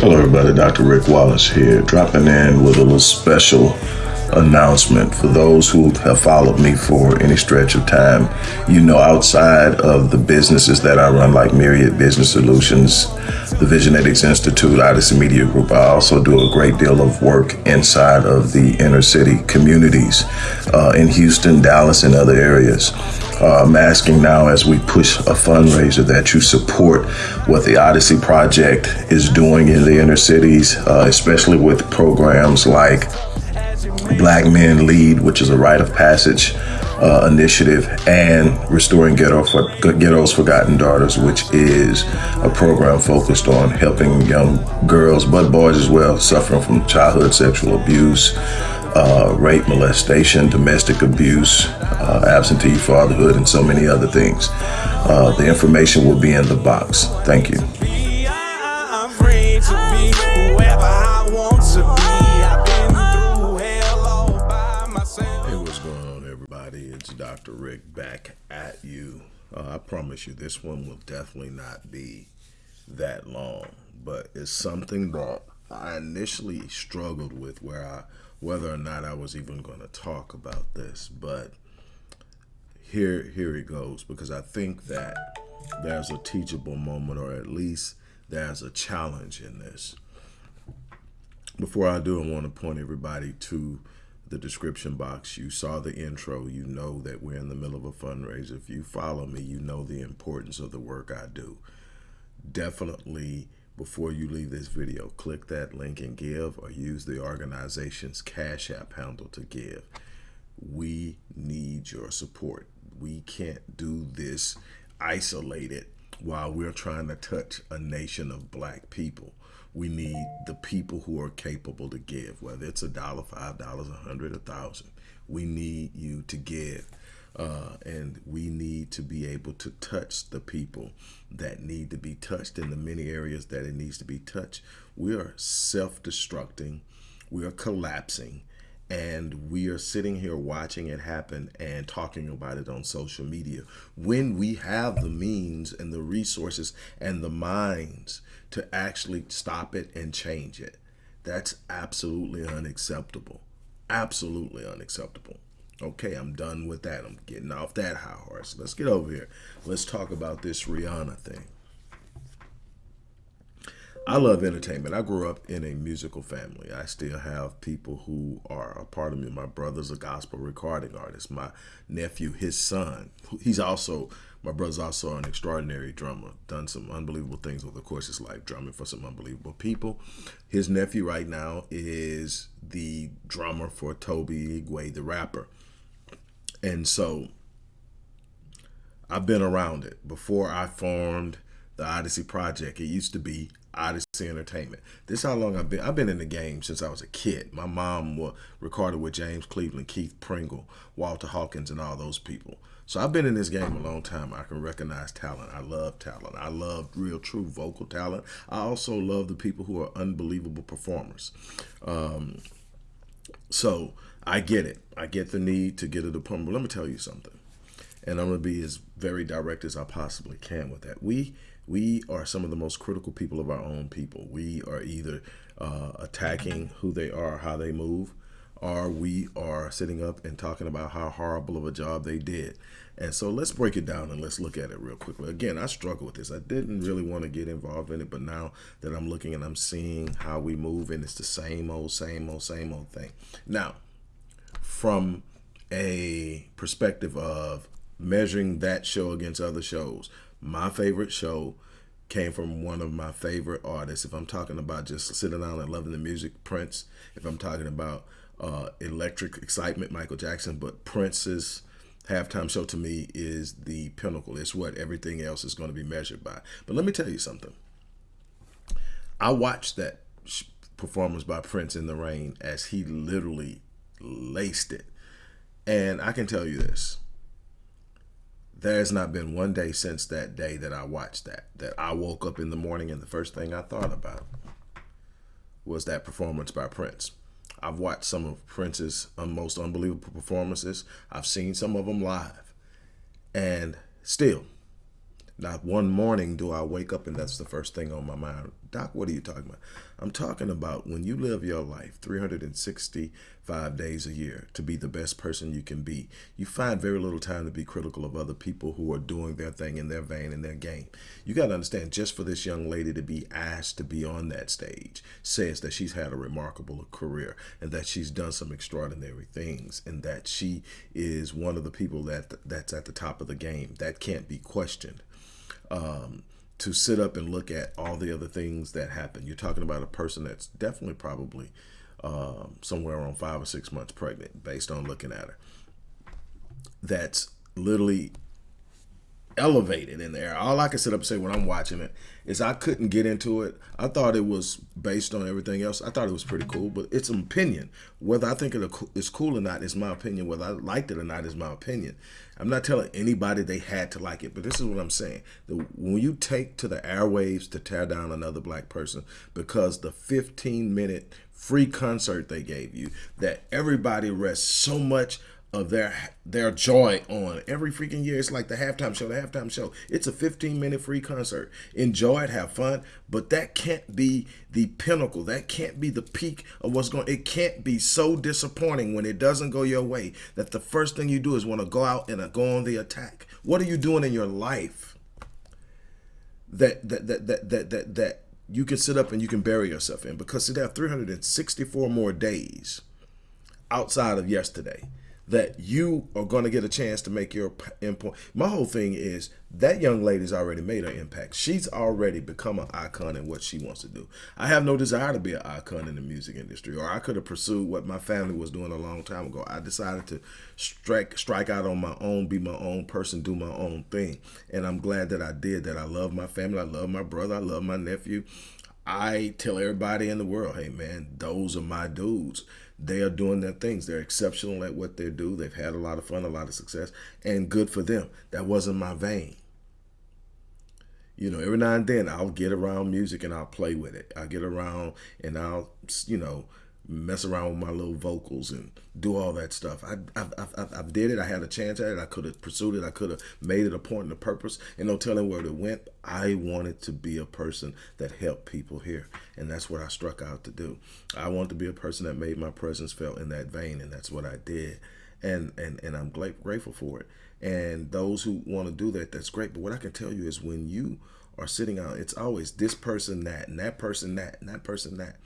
Hello everybody, Dr. Rick Wallace here, dropping in with a little special announcement. For those who have followed me for any stretch of time, you know outside of the businesses that I run, like Myriad Business Solutions, the Visionetics Institute, Odyssey Media Group, I also do a great deal of work inside of the inner city communities uh, in Houston, Dallas, and other areas. Uh, I'm asking now as we push a fundraiser that you support what the Odyssey Project is doing in the inner cities, uh, especially with programs like Black Men Lead, which is a rite of passage uh, initiative, and Restoring Ghetto for, Ghetto's Forgotten Daughters, which is a program focused on helping young girls, but boys as well, suffering from childhood sexual abuse, uh, rape, molestation, domestic abuse, uh, absentee fatherhood, and so many other things. Uh, the information will be in the box. Thank you. Hey, what's going on, everybody? It's Dr. Rick back at you. Uh, I promise you, this one will definitely not be that long, but it's something that I initially struggled with where I, whether or not I was even going to talk about this, but here, here it goes, because I think that there's a teachable moment, or at least there's a challenge in this. Before I do, I want to point everybody to the description box. You saw the intro. You know that we're in the middle of a fundraiser. If you follow me, you know the importance of the work I do. Definitely, before you leave this video, click that link and give or use the organization's Cash App handle to give. We need your support. We can't do this isolated while we're trying to touch a nation of black people we need the people who are capable to give, whether it's a dollar, five dollars, a hundred, a thousand. We need you to give. Uh, and we need to be able to touch the people that need to be touched in the many areas that it needs to be touched. We are self-destructing. We are collapsing and we are sitting here watching it happen and talking about it on social media when we have the means and the resources and the minds to actually stop it and change it. That's absolutely unacceptable. Absolutely unacceptable. Okay, I'm done with that. I'm getting off that high horse. Let's get over here. Let's talk about this Rihanna thing. I love entertainment. I grew up in a musical family. I still have people who are a part of me. My brother's a gospel recording artist. My nephew, his son, he's also, my brother's also an extraordinary drummer. Done some unbelievable things over the course of his life, drumming for some unbelievable people. His nephew right now is the drummer for Tobe Nwigwe, the rapper. And so I've been around it. Before I formed the Odyssey Project, it used to be Odyssey Entertainment. This is how long I've been. I've been in the game since I was a kid. My mom was recorded with James Cleveland, Keith Pringle, Walter Hawkins, and all those people. So I've been in this game a long time. I can recognize talent. I love talent. I love real, true vocal talent. I also love the people who are unbelievable performers. Um, so I get it. I get the need to get a diploma. But let me tell you something. And I'm going to be as very direct as I possibly can with that. We we are some of the most critical people of our own people. We are either uh, attacking who they are, how they move, or we are sitting up and talking about how horrible of a job they did. And so let's break it down and let's look at it real quickly. Again, I struggle with this. I didn't really want to get involved in it, but now that I'm looking and I'm seeing how we move and it's the same old, same old, same old thing. Now, from a perspective of measuring that show against other shows, my favorite show came from one of my favorite artists. If I'm talking about just sitting down and loving the music, Prince. If I'm talking about uh, electric excitement, Michael Jackson. But Prince's halftime show to me is the pinnacle. It's what everything else is going to be measured by. But let me tell you something. I watched that performance by Prince in the rain as he literally laced it. And I can tell you this there has not been one day since that day that I watched that, that I woke up in the morning and the first thing I thought about was that performance by Prince. I've watched some of Prince's um, most unbelievable performances. I've seen some of them live. And still, not one morning do I wake up and that's the first thing on my mind. Doc, what are you talking about? I'm talking about when you live your life 365 days a year to be the best person you can be, you find very little time to be critical of other people who are doing their thing in their vein in their game. You got to understand, just for this young lady to be asked to be on that stage says that she's had a remarkable career and that she's done some extraordinary things and that she is one of the people that that's at the top of the game. That can't be questioned. Um, to sit up and look at all the other things that happen. You're talking about a person that's definitely probably um, somewhere around five or six months pregnant based on looking at her. That's literally elevated in there. All I can sit up and say when I'm watching it is I couldn't get into it. I thought it was based on everything else. I thought it was pretty cool, but it's an opinion. Whether I think it's cool or not is my opinion. Whether I liked it or not is my opinion. I'm not telling anybody they had to like it, but this is what I'm saying. When you take to the airwaves to tear down another black person because the 15 minute free concert they gave you that everybody rests so much of their their joy on every freaking year. It's like the halftime show. The halftime show. It's a 15 minute free concert. Enjoy it, have fun, but that can't be the pinnacle. That can't be the peak of what's going. It can't be so disappointing when it doesn't go your way that the first thing you do is want to go out and uh, go on the attack. What are you doing in your life that that that that that that, that you can sit up and you can bury yourself in? Because see, have 364 more days outside of yesterday that you are going to get a chance to make your impact. My whole thing is that young lady's already made her impact. She's already become an icon in what she wants to do. I have no desire to be an icon in the music industry, or I could have pursued what my family was doing a long time ago. I decided to strike strike out on my own, be my own person, do my own thing, and I'm glad that I did that. I love my family. I love my brother. I love my nephew. I tell everybody in the world, hey man, those are my dudes they are doing their things. They're exceptional at what they do. They've had a lot of fun, a lot of success, and good for them. That wasn't my vein. You know, every now and then I'll get around music and I'll play with it. I'll get around and I'll, you know, mess around with my little vocals and do all that stuff. I I, I, I did it. I had a chance at it. I could have pursued it. I could have made it a point and a purpose. And no telling where it went. I wanted to be a person that helped people here, and that's what I struck out to do. I wanted to be a person that made my presence felt in that vein, and that's what I did. And and and I'm grateful for it. And those who want to do that, that's great. But what I can tell you is when you are sitting out, it's always this person that, and that person that, and that person that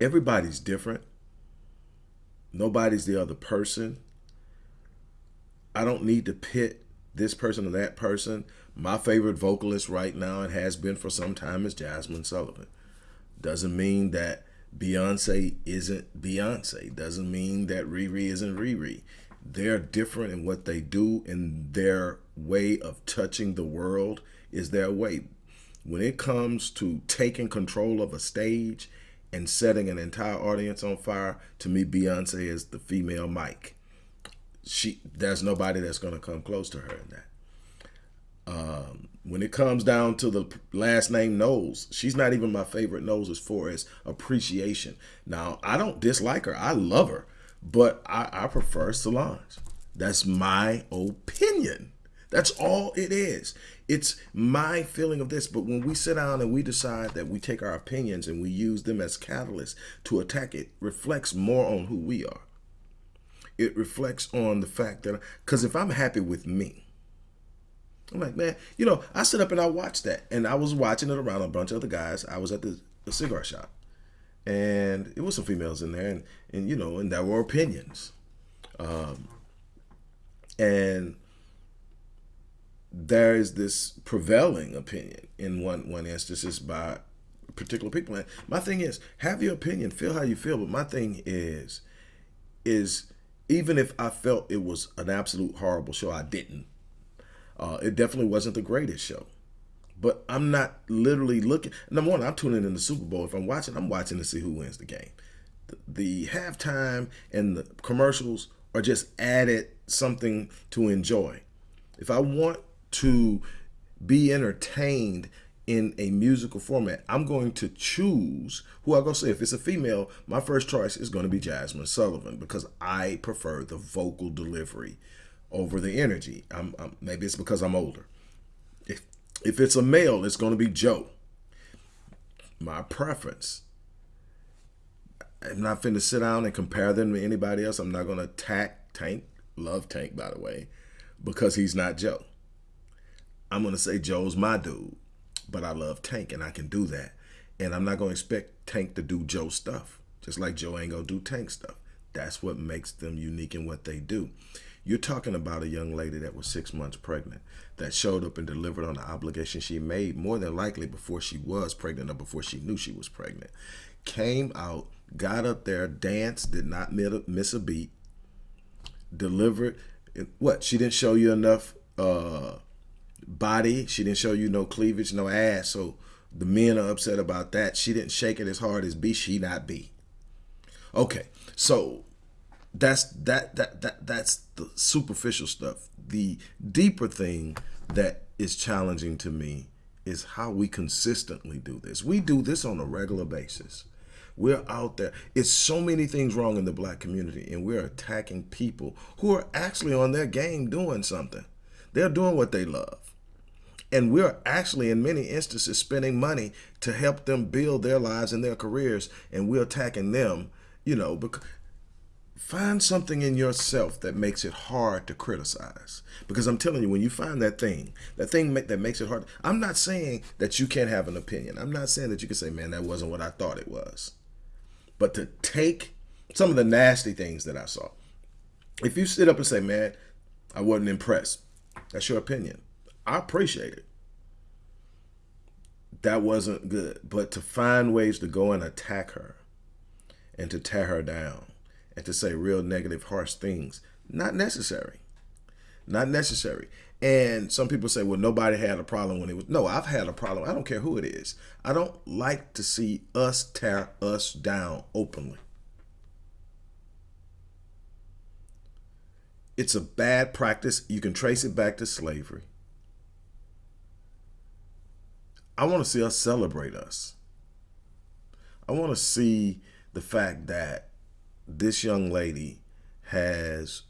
everybody's different. Nobody's the other person. I don't need to pit this person or that person. My favorite vocalist right now and has been for some time is Jazmine Sullivan. Doesn't mean that Beyonce isn't Beyonce. Doesn't mean that Riri isn't Riri. They're different in what they do and their way of touching the world is their way. When it comes to taking control of a stage and setting an entire audience on fire, to me, Beyonce is the female Mike. She there's nobody that's gonna come close to her in that. Um, when it comes down to the last name Knowles, she's not even my favorite Knowles as far as appreciation. Now, I don't dislike her. I love her, but I, I prefer Solange. That's my opinion. That's all it is. It's my feeling of this. But when we sit down and we decide that we take our opinions and we use them as catalysts to attack it, reflects more on who we are. It reflects on the fact that, because if I'm happy with me, I'm like, man, you know, I sit up and I watch that. And I was watching it around a bunch of other guys. I was at the, the cigar shop. And it was some females in there. And, and you know, and there were opinions. Um, and there is this prevailing opinion in one one instances by particular people. And my thing is, have your opinion, feel how you feel. But my thing is, is even if I felt it was an absolute horrible show, I didn't. Uh, it definitely wasn't the greatest show. But I'm not literally looking. Number one, I'm tuning in the Super Bowl. If I'm watching, I'm watching to see who wins the game. The, the halftime and the commercials are just added something to enjoy. If I want to be entertained in a musical format, I'm going to choose who I go say. If it's a female, my first choice is going to be Jazmine Sullivan because I prefer the vocal delivery over the energy. I'm, I'm, maybe it's because I'm older. If if it's a male, it's going to be Joe. my preference. I'm not finna sit down and compare them to anybody else. I'm not gonna attack Tank. Love Tank, by the way, because he's not Joe. I'm gonna say Joe's my dude, but I love Tank and I can do that. And I'm not gonna expect Tank to do Joe stuff, just like Joe ain't gonna do Tank stuff. That's what makes them unique in what they do. You're talking about a young lady that was six months pregnant that showed up and delivered on the obligation she made more than likely before she was pregnant or before she knew she was pregnant. Came out, got up there, danced, did not miss a beat, delivered. What? She didn't show you enough uh, body. She didn't show you no cleavage, no ass. So the men are upset about that. She didn't shake it as hard as B. She not B. Okay, so that's that that that that's the superficial stuff. The deeper thing that is challenging to me is how we consistently do this. We do this on a regular basis. We're out there. It's so many things wrong in the black community, and we're attacking people who are actually on their game doing something. They're doing what they love. And we're actually, in many instances, spending money to help them build their lives and their careers, and we're attacking them, you know, because find something in yourself that makes it hard to criticize. Because i'm telling you when you find that thing that thing that makes it hard i'm not saying that you can't have an opinion. I'm not saying that you can say man that wasn't what i thought it was. But to take some of the nasty things that i saw. If you sit up and say man i wasn't impressed that's your opinion i appreciate it that wasn't good but to find ways to go and attack her and to tear her down and to say real negative, harsh things. Not necessary. Not necessary. And some people say, well, nobody had a problem when it was. No, I've had a problem. I don't care who it is. I don't like to see us tear us down openly. It's a bad practice. You can trace it back to slavery. I want to see us celebrate us. I want to see the fact that this young lady has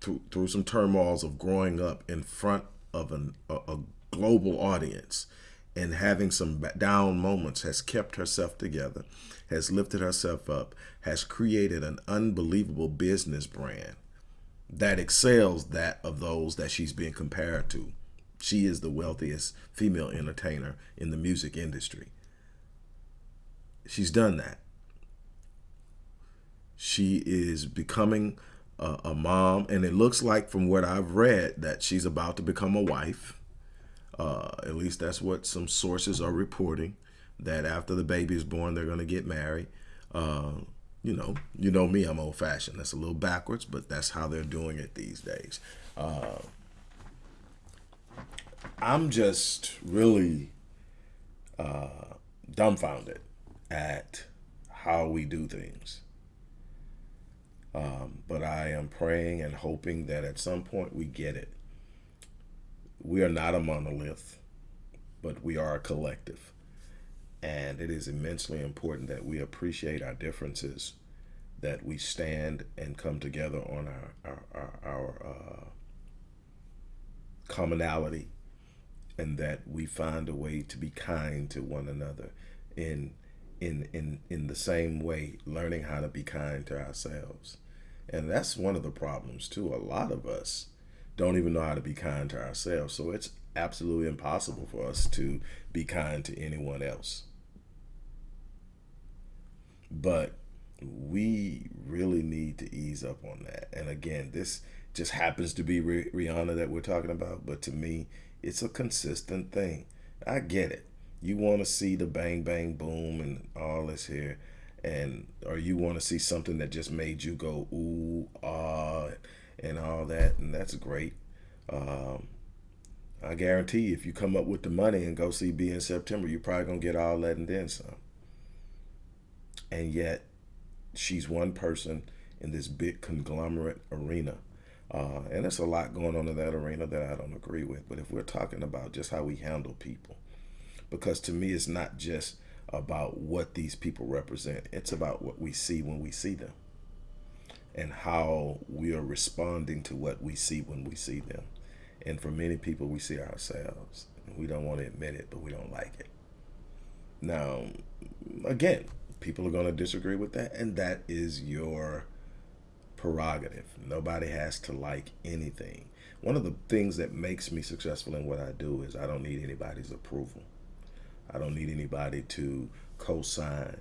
through, through some turmoils of growing up in front of an, a, a global audience and having some down moments has kept herself together, has lifted herself up, has created an unbelievable business brand that excels that of those that she's being compared to. She is the wealthiest female entertainer in the music industry. She's done that. She is becoming a, a, mom, and it looks like from what I've read that she's about to become a wife. Uh, at least that's what some sources are reporting. That after the baby is born, they're going to get married. Uh, you know, you know me, I'm old fashioned. That's a little backwards, but that's how they're doing it these days. Uh, I'm just really uh, dumbfounded at how we do things. Um, but I am praying and hoping that at some point we get it. We are not a monolith, but we are a collective. And it is immensely important that we appreciate our differences, that we stand and come together on our, our, our, our uh, commonality, and that we find a way to be kind to one another in in in in the same way learning how to be kind to ourselves and that's one of the problems too. A lot of us don't even know how to be kind to ourselves. So it's absolutely impossible for us to be kind to anyone else. But we really need to ease up on that. And again, this just happens to be Rihanna that we're talking about. But to me, it's a consistent thing. I get it. You want to see the bang, bang, boom and all this here and or you want to see something that just made you go ooh ah and all that and that's great um, I guarantee you, if you come up with the money and go see B in September you're probably gonna get all that and then some and yet she's one person in this big conglomerate arena uh, and there's a lot going on in that arena that I don't agree with but if we're talking about just how we handle people because to me it's not just about what these people represent. It's about what we see when we see them and how we are responding to what we see when we see them. And for many people, we see ourselves. We don't want to admit it, but we don't like it. Now, again, people are going to disagree with that, and that is your prerogative. Nobody has to like anything. One of the things that makes me successful in what I do is I don't need anybody's approval. I don't need anybody to co-sign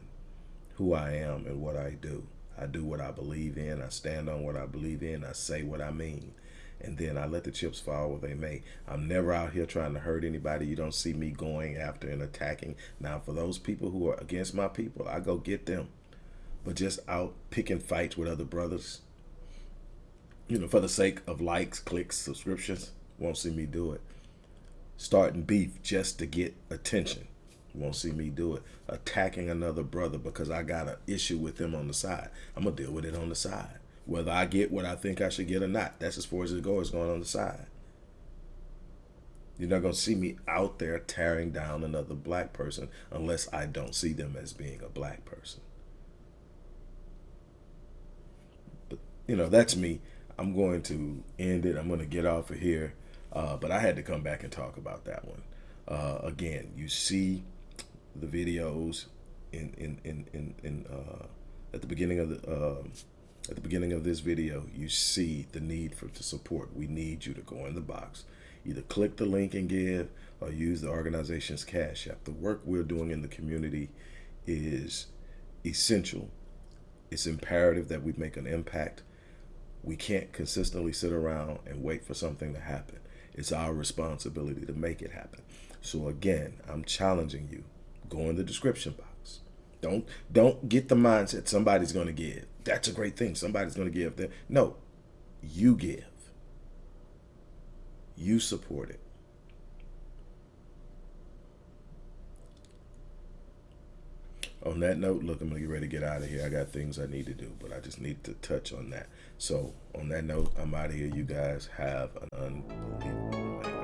who I am and what I do. I do what I believe in. I stand on what I believe in. I say what I mean. And then I let the chips fall where they may. I'm never out here trying to hurt anybody. You don't see me going after and attacking. Now, for those people who are against my people, I go get them. But just out picking fights with other brothers, you know, for the sake of likes, clicks, subscriptions, won't see me do it. Starting beef just to get attention won't see me do it. Attacking another brother because I got an issue with them on the side. I'm going to deal with it on the side. Whether I get what I think I should get or not. That's as far as it goes, going on the side. You're not going to see me out there tearing down another black person unless I don't see them as being a black person. But, you know, that's me. I'm going to end it. I'm going to get off of here. Uh, but I had to come back and talk about that one. Uh, again, you see the videos in in in in, in uh, at the beginning of the uh, at the beginning of this video, you see the need for the support. We need you to go in the box, either click the link and give, or use the organization's cash app. The work we're doing in the community is essential. It's imperative that we make an impact. We can't consistently sit around and wait for something to happen. It's our responsibility to make it happen. So again, I'm challenging you Go in the description box. Don't don't get the mindset somebody's going to give. That's a great thing. Somebody's going to give. No, you give. You support it. On that note, look, I'm going to get ready to get out of here. I got things I need to do, but I just need to touch on that. So, on that note, I'm out of here. You guys have an unbelievable